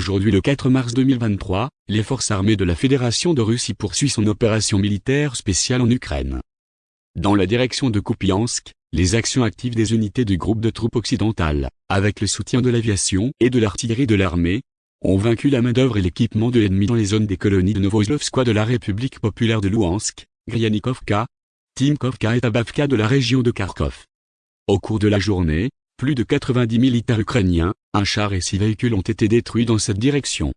Aujourd'hui le 4 mars 2023, les forces armées de la Fédération de Russie poursuivent son opération militaire spéciale en Ukraine. Dans la direction de Kupiansk, les actions actives des unités du groupe de troupes occidentales, avec le soutien de l'aviation et de l'artillerie de l'armée, ont vaincu la main-d'œuvre et l'équipement de l'ennemi dans les zones des colonies de Novoslovskoye de la République populaire de Louhansk, Gryanikovka, Timkovka et Tabavka de la région de Kharkov. Au cours de la journée, plus de 90 militaires ukrainiens, un char et six véhicules ont été détruits dans cette direction.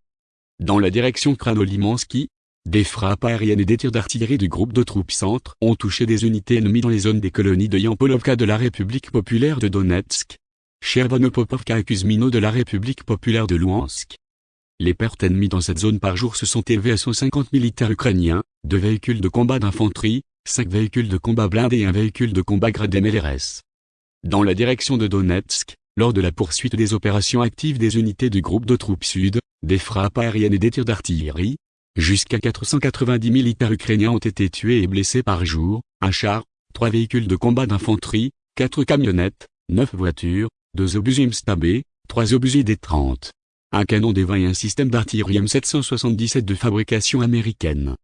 Dans la direction Kranolimansky, des frappes aériennes et des tirs d'artillerie du groupe de troupes centre ont touché des unités ennemies dans les zones des colonies de Yampolovka de la République populaire de Donetsk, Chervonopopovka et Kuzmino de la République populaire de Louhansk. Les pertes ennemies dans cette zone par jour se sont élevées à 150 militaires ukrainiens, deux véhicules de combat d'infanterie, cinq véhicules de combat blindés et un véhicule de combat gradé MLRS dans la direction de Donetsk, lors de la poursuite des opérations actives des unités du groupe de troupes sud, des frappes aériennes et des tirs d'artillerie, jusqu'à 490 militaires ukrainiens ont été tués et blessés par jour, un char, trois véhicules de combat d'infanterie, quatre camionnettes, neuf voitures, deux obus MSTAB, trois obus D-30, un canon des 20 et un système d'artillerie M777 de fabrication américaine.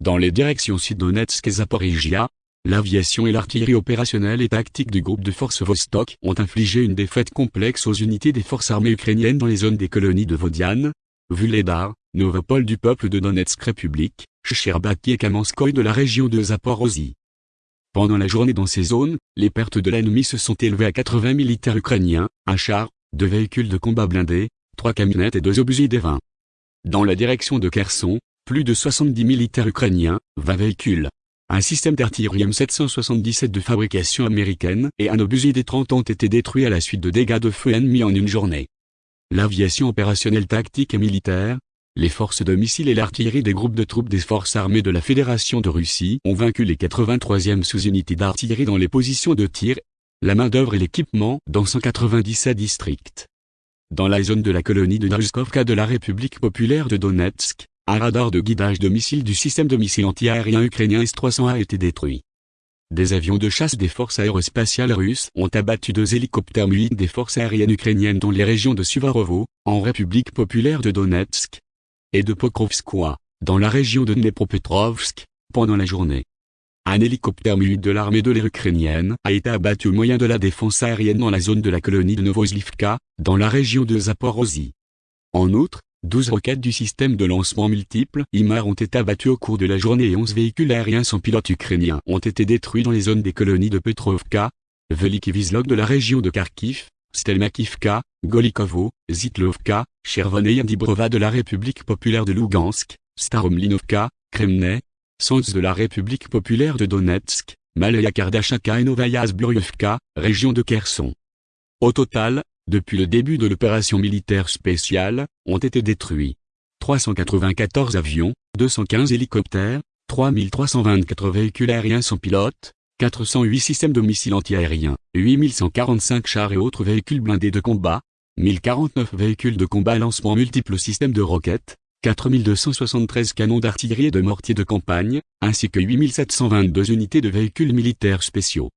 Dans les directions sud-Donetsk et Zaporizhia, L'aviation et l'artillerie opérationnelle et tactique du groupe de forces Vostok ont infligé une défaite complexe aux unités des forces armées ukrainiennes dans les zones des colonies de Vodiane, Vuledar, Novopol du peuple de Donetsk République, Sherbaki et Kamenskoye de la région de Zaporozhye. Pendant la journée dans ces zones, les pertes de l'ennemi se sont élevées à 80 militaires ukrainiens, un char, deux véhicules de combat blindés, trois camionnettes et deux obusiers des 20. Dans la direction de Kherson, plus de 70 militaires ukrainiens, 20 véhicules, un système d'artillerie M777 de fabrication américaine et un obusier des 30 ont été détruits à la suite de dégâts de feu ennemis en une journée. L'aviation opérationnelle tactique et militaire, les forces de missiles et l'artillerie des groupes de troupes des forces armées de la Fédération de Russie ont vaincu les 83e sous-unités d'artillerie dans les positions de tir, la main-d'œuvre et l'équipement dans 197 districts. Dans la zone de la colonie de Naruskovka de la République populaire de Donetsk, un radar de guidage de missiles du système de missiles anti-aérien ukrainien S-300 a été détruit. Des avions de chasse des forces aérospatiales russes ont abattu deux hélicoptères mu des forces aériennes ukrainiennes dans les régions de Suvarovo, en République populaire de Donetsk, et de Pokrovskoye, dans la région de Dnepropetrovsk, pendant la journée. Un hélicoptère mu de l'armée de l'air ukrainienne a été abattu au moyen de la défense aérienne dans la zone de la colonie de Novoslivka, dans la région de Zaporozhye. En outre, 12 roquettes du système de lancement multiple IMAR ont été abattues au cours de la journée et 11 véhicules aériens sans pilote ukrainiens ont été détruits dans les zones des colonies de Petrovka, Velikivizlog de la région de Kharkiv, Stelmakivka, Golikovo, Zitlovka, Chervon Dibrova de la République populaire de Lugansk, Staromlinovka, Kremne, Sons de la République populaire de Donetsk, Malaya Kardashaka et Novaya Zburyovka, région de Kherson. Au total, depuis le début de l'opération militaire spéciale, ont été détruits 394 avions, 215 hélicoptères, 3324 véhicules aériens sans pilote, 408 systèmes de missiles antiaériens, 8145 chars et autres véhicules blindés de combat, 1049 véhicules de combat lancement multiples systèmes de roquettes, 4273 canons d'artillerie et de mortiers de campagne, ainsi que 8722 unités de véhicules militaires spéciaux.